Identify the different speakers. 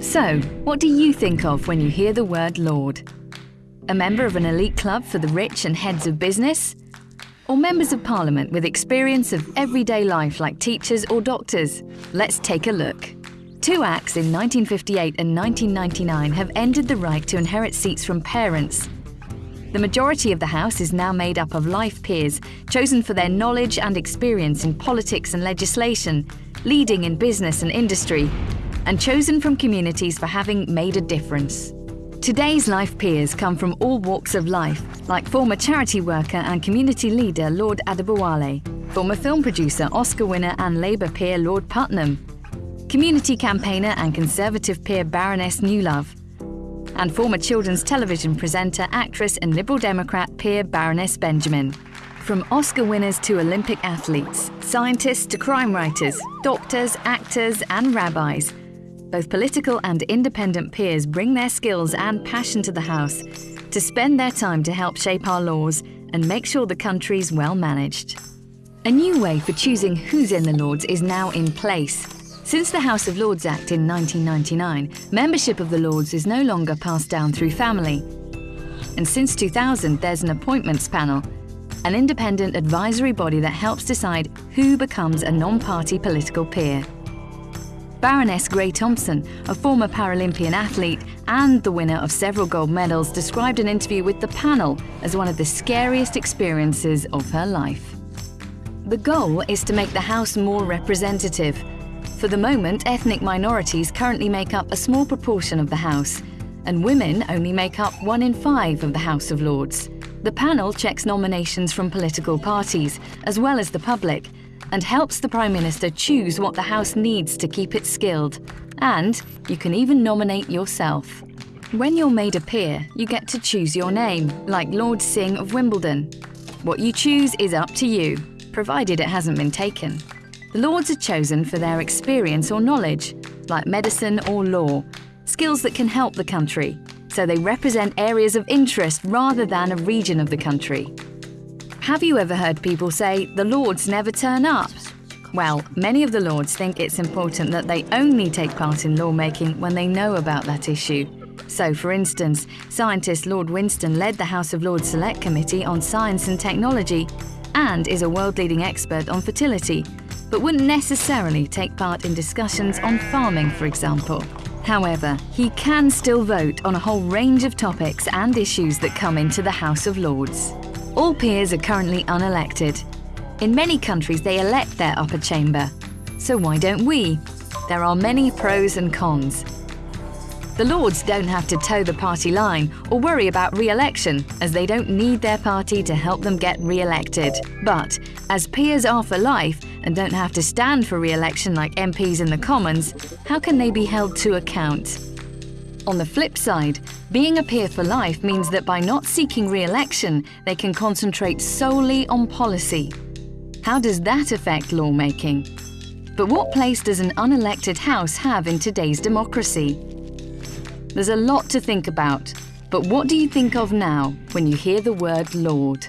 Speaker 1: So, what do you think of when you hear the word Lord? A member of an elite club for the rich and heads of business? Or members of parliament with experience of everyday life like teachers or doctors? Let's take a look. Two acts in 1958 and 1999 have ended the right to inherit seats from parents. The majority of the House is now made up of life peers, chosen for their knowledge and experience in politics and legislation, leading in business and industry, and chosen from communities for having made a difference. Today's life peers come from all walks of life, like former charity worker and community leader Lord Adebowale, former film producer, Oscar winner and Labour peer Lord Puttnam, community campaigner and Conservative peer Baroness Newlove, and former children's television presenter, actress and Liberal Democrat peer Baroness Benjamin. From Oscar winners to Olympic athletes, scientists to crime writers, doctors, actors and rabbis, both political and independent peers bring their skills and passion to the House to spend their time to help shape our laws and make sure the country's well managed. A new way for choosing who's in the Lords is now in place. Since the House of Lords Act in 1999, membership of the Lords is no longer passed down through family. And since 2000, there's an appointments panel, an independent advisory body that helps decide who becomes a non-party political peer. Baroness Grey-Thompson, a former Paralympian athlete and the winner of several gold medals, described an interview with the panel as one of the scariest experiences of her life. The goal is to make the House more representative, for the moment, ethnic minorities currently make up a small proportion of the House, and women only make up one in five of the House of Lords. The panel checks nominations from political parties, as well as the public, and helps the Prime Minister choose what the House needs to keep it skilled. And you can even nominate yourself. When you're made a peer, you get to choose your name, like Lord Singh of Wimbledon. What you choose is up to you, provided it hasn't been taken. The Lords are chosen for their experience or knowledge, like medicine or law, skills that can help the country, so they represent areas of interest rather than a region of the country. Have you ever heard people say, the Lords never turn up? Well, many of the Lords think it's important that they only take part in lawmaking when they know about that issue. So, for instance, scientist Lord Winston led the House of Lords Select Committee on Science and Technology and is a world-leading expert on fertility, but wouldn't necessarily take part in discussions on farming, for example. However, he can still vote on a whole range of topics and issues that come into the House of Lords. All peers are currently unelected. In many countries, they elect their upper chamber. So why don't we? There are many pros and cons. The Lords don't have to toe the party line or worry about re-election, as they don't need their party to help them get re-elected. But, as peers are for life and don't have to stand for re-election like MPs in the Commons, how can they be held to account? On the flip side, being a peer for life means that by not seeking re-election, they can concentrate solely on policy. How does that affect lawmaking? But what place does an unelected House have in today's democracy? There's a lot to think about, but what do you think of now when you hear the word Lord?